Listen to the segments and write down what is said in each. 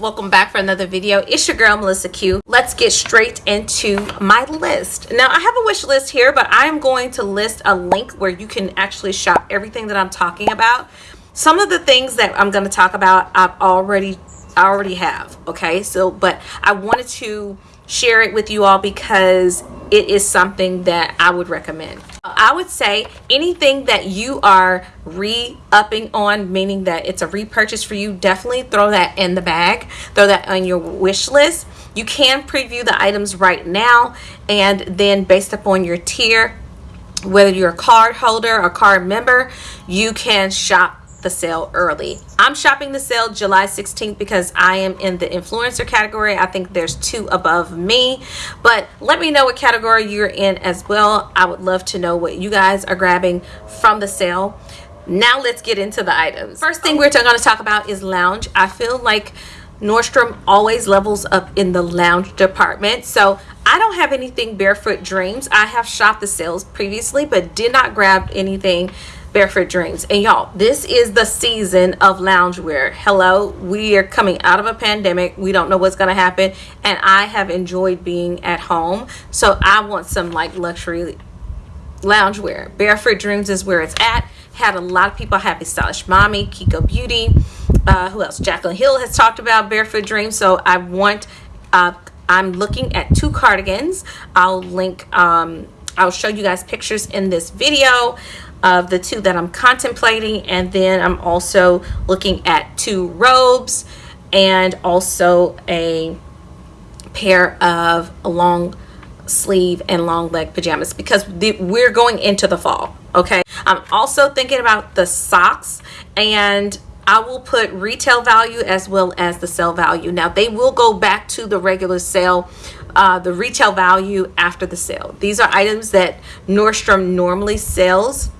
welcome back for another video. It's your girl melissa q. Let's get straight into my list. Now i have a wish list here but i am going to list a link where you can actually shop everything that i'm talking about. Some of the things that i'm going to talk about i've already I already have okay? So but i wanted to share it with you all because it is something that I would recommend. I would say anything that you are re-upping on, meaning that it's a repurchase for you, definitely throw that in the bag. Throw that on your wish list. You can preview the items right now and then based upon your tier, whether you're a card holder or card member, you can shop the sale early. I'm shopping the sale July 16th because I am in the influencer category. I think there's two above me, but let me know what category you're in as well. I would love to know what you guys are grabbing from the sale. Now let's get into the items. First thing we're going to talk about is lounge. I feel like Nordstrom always levels up in the lounge department. So I don't have anything Barefoot Dreams. I have shopped the sales previously, but did not grab anything barefoot dreams. And y'all this is the season of loungewear. Hello we are coming out of a pandemic. We don't know what's going to happen. And i have enjoyed being at home. So i want some like luxury loungewear. Barefoot dreams is where it's at. Had a lot of people happy stylish mommy kiko beauty uh, who else? Jaclyn hill has talked about barefoot dreams. So i want uh, i'm looking at two cardigans. I'll link um, i'll show you guys pictures in this video of the two that I'm contemplating and then I'm also looking at two robes and also a pair of long sleeve and long leg pajamas because we're going into the fall okay? I'm also thinking about the socks and I will put retail value as well as the sale value. Now they will go back to the regular sale uh, the retail value after the sale. These are items that Nordstrom normally sells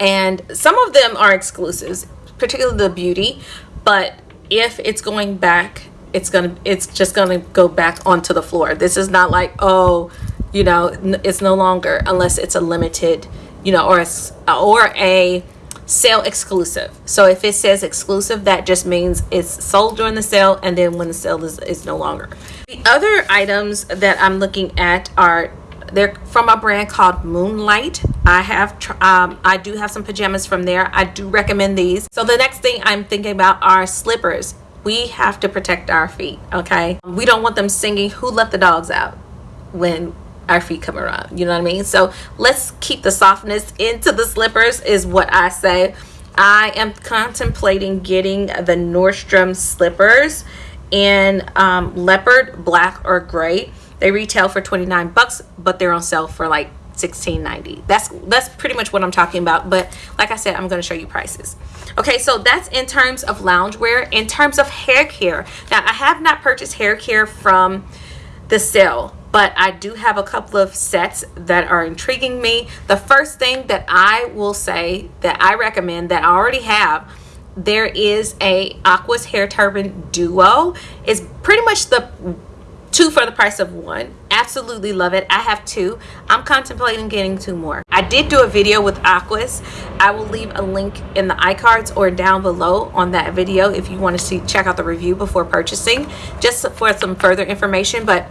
and some of them are exclusives particularly the beauty but if it's going back it's gonna it's just gonna go back onto the floor. This is not like oh you know it's no longer unless it's a limited you know or a, or a sale exclusive. So if it says exclusive that just means it's sold during the sale and then when the sale is, is no longer. The other items that i'm looking at are they're from a brand called moonlight. I have um, i do have some pajamas from there. I do recommend these. So the next thing i'm thinking about are slippers. We have to protect our feet okay? We don't want them singing who let the dogs out? when our feet come around you know what i mean so let's keep the softness into the slippers is what i say i am contemplating getting the nordstrom slippers in um, leopard black or gray they retail for 29 bucks, but they're on sale for like 16.90. That's that's pretty much what I'm talking about. But like I said, I'm going to show you prices. Okay, so that's in terms of loungewear. In terms of hair care, now I have not purchased hair care from the sale, but I do have a couple of sets that are intriguing me. The first thing that I will say that I recommend that I already have there is a Aquis hair turban duo. It's pretty much the two for the price of one. Absolutely love it. I have two. I'm contemplating getting two more. I did do a video with Aquis. I will leave a link in the icards or down below on that video if you want to see check out the review before purchasing just for some further information but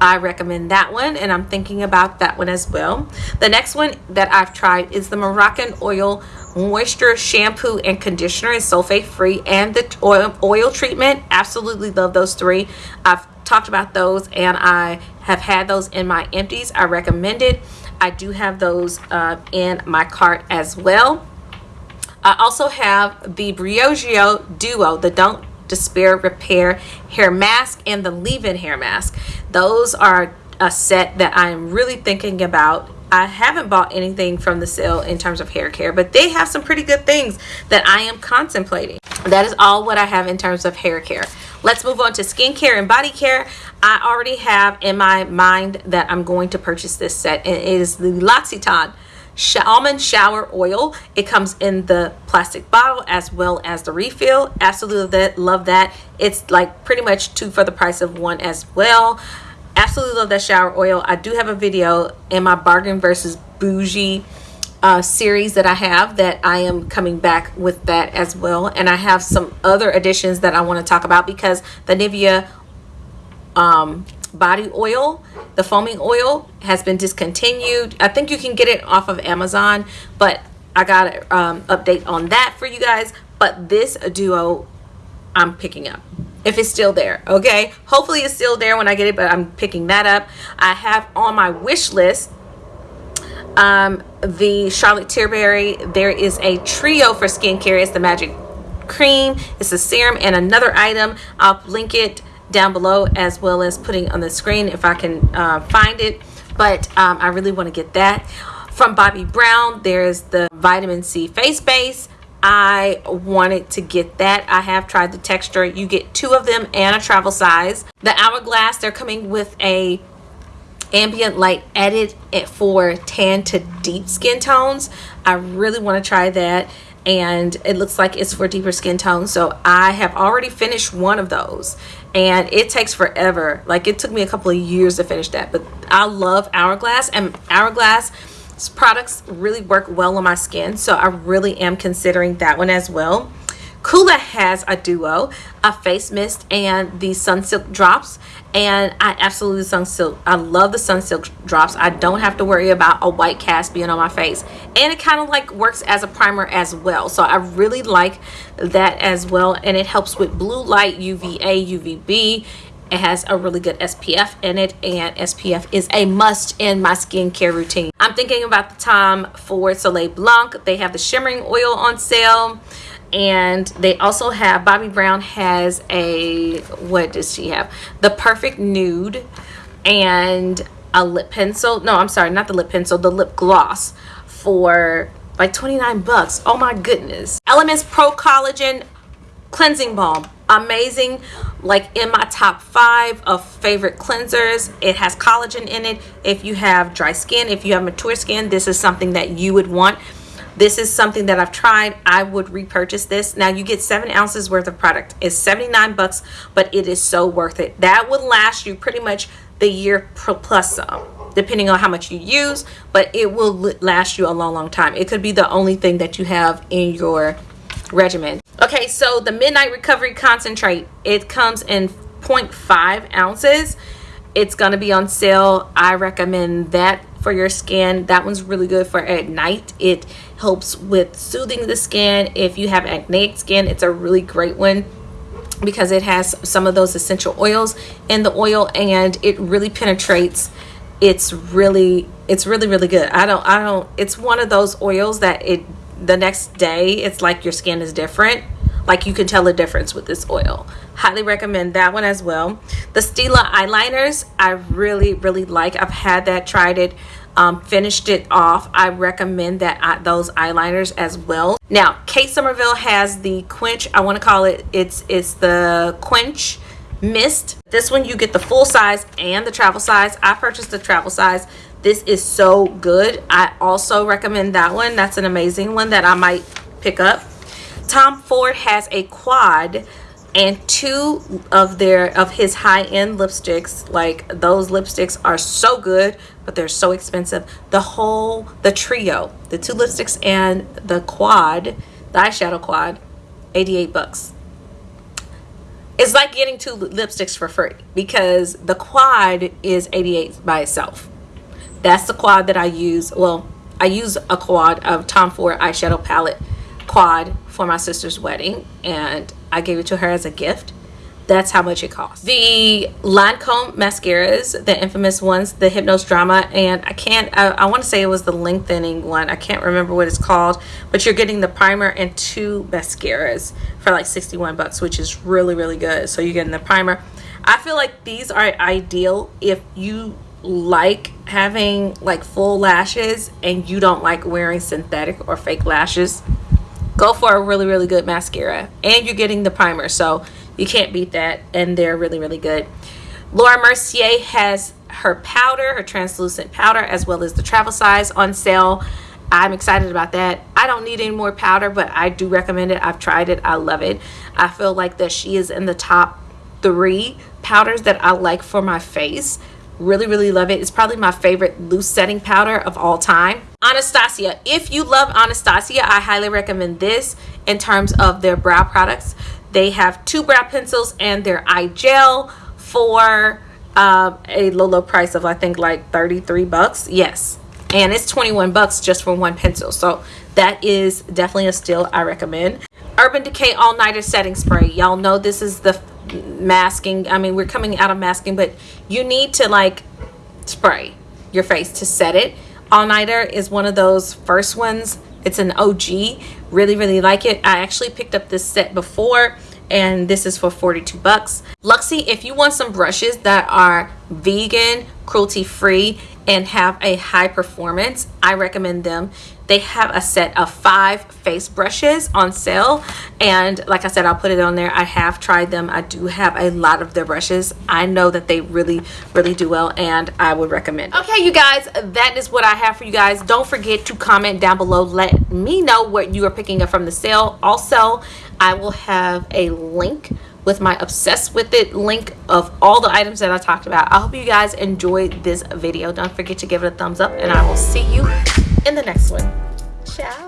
I recommend that one and I'm thinking about that one as well. The next one that I've tried is the Moroccanoil Moisture Shampoo and Conditioner. is sulfate free and the oil, oil treatment. Absolutely love those three. I've talked about those and I have had those in my empties. I recommend it. I do have those uh, in my cart as well. I also have the Briogeo Duo, the Don't Despair Repair Hair Mask and the Leave-In Hair Mask. Those are a set that I'm really thinking about I haven't bought anything from the sale in terms of hair care, but they have some pretty good things that I am contemplating. That is all what I have in terms of hair care. Let's move on to skincare and body care. I already have in my mind that I'm going to purchase this set, and it is the L'Occitane almond shower oil. It comes in the plastic bottle as well as the refill. Absolutely love that. It's like pretty much two for the price of one as well. Absolutely love that shower oil. I do have a video in my bargain versus bougie uh, series that I have that I am coming back with that as well. And I have some other additions that I want to talk about because the Nivea um, body oil, the foaming oil has been discontinued. I think you can get it off of Amazon, but I got an um, update on that for you guys. But this duo, I'm picking up if it's still there okay hopefully it's still there when I get it but I'm picking that up I have on my wish list um, the Charlotte Tilbury there is a trio for skincare it's the magic cream it's a serum and another item I'll link it down below as well as putting on the screen if I can uh, find it but um, I really want to get that from Bobbi Brown there's the vitamin C face base I wanted to get that. I have tried the texture. You get two of them and a travel size. The Hourglass, they're coming with a ambient light edit for tan to deep skin tones. I really want to try that and it looks like it's for deeper skin tones. So I have already finished one of those and it takes forever. Like it took me a couple of years to finish that, but I love Hourglass and Hourglass products really work well on my skin so I really am considering that one as well Coola has a duo a face mist and the sunsilk drops. And I absolutely sunsilk I love the sunsilk drops. I don't have to worry about a white cast being on my face. And it kind of like works as a primer as well. So I really like that as well. And it helps with blue light UVA UVB it has a really good SPF in it. And SPF is a must in my skincare routine. I'm thinking about the Tom Ford Soleil Blanc. They have the shimmering oil on sale and they also have Bobbi Brown has a what does she have? The perfect nude and a lip pencil no I'm sorry not the lip pencil the lip gloss for like 29 bucks. Oh my goodness. Elemis Pro Collagen cleansing balm. Amazing. Like in my top five of favorite cleansers. It has collagen in it. If you have dry skin if you have mature skin this is something that you would want this is something that I've tried. I would repurchase this. Now you get seven ounces worth of product. It's 79 bucks but it is so worth it. That would last you pretty much the year plus some depending on how much you use but it will last you a long long time. It could be the only thing that you have in your regimen. Okay so the midnight recovery concentrate it comes in 0.5 ounces. It's to be on sale. I recommend that for your skin. That one's really good for at night. It helps with soothing the skin. If you have acneic skin it's a really great one because it has some of those essential oils in the oil and it really penetrates. It's really it's really really good. I don't i don't it's one of those oils that it the next day it's like your skin is different like you can tell the difference with this oil. Highly recommend that one as well. The Stila eyeliners I really really like. I've had that tried it um, finished it off. I recommend that uh, those eyeliners as well. Now Kate Somerville has the quench. I want to call it it's it's the quench mist. This one you get the full size and the travel size. I purchased the travel size. This is so good. I also recommend that one. That's an amazing one that i might pick up tom ford has a quad and two of their of his high-end lipsticks. Like those lipsticks are so good but they're so expensive. The whole the trio the two lipsticks and the quad the eyeshadow quad 88 bucks. It's like getting two lipsticks for free because the quad is 88 by itself. That's the quad that I use. Well, I use a quad of Tom Ford eyeshadow palette quad for my sister's wedding and I gave it to her as a gift. That's how much it costs. The Lancome mascaras, the infamous ones, the Hypnose Drama, and I can't, I, I want to say it was the lengthening one. I can't remember what it's called, but you're getting the primer and two mascaras for like 61 bucks, which is really, really good. So you're getting the primer. I feel like these are ideal if you like having like full lashes and you don't like wearing synthetic or fake lashes go for a really really good mascara. And you're getting the primer so you can't beat that and they're really really good. Laura Mercier has her powder her translucent powder as well as the travel size on sale. I'm excited about that. I don't need any more powder but I do recommend it. I've tried it. I love it. I feel like that she is in the top three powders that I like for my face really really love it it's probably my favorite loose setting powder of all time Anastasia. If you love Anastasia, I highly recommend this in terms of their brow products. They have two brow pencils and their eye gel for um, a low, low price of I think like 33 bucks. Yes. And it's 21 bucks just for one pencil. So that is definitely a steal I recommend. Urban Decay All Nighter Setting Spray. Y'all know this is the masking. I mean, we're coming out of masking, but you need to like spray your face to set it. All Nighter is one of those first ones. It's an OG. Really, really like it. I actually picked up this set before and this is for 42 bucks. Luxie, if you want some brushes that are vegan, cruelty free, and have a high performance, I recommend them. They have a set of five face brushes on sale. And like I said, I'll put it on there. I have tried them. I do have a lot of their brushes. I know that they really, really do well and I would recommend. Okay, you guys, that is what I have for you guys. Don't forget to comment down below. Let me know what you are picking up from the sale. Also, I will have a link with my obsessed with it link of all the items that I talked about. I hope you guys enjoyed this video. Don't forget to give it a thumbs up and I will see you in the next one. Ciao.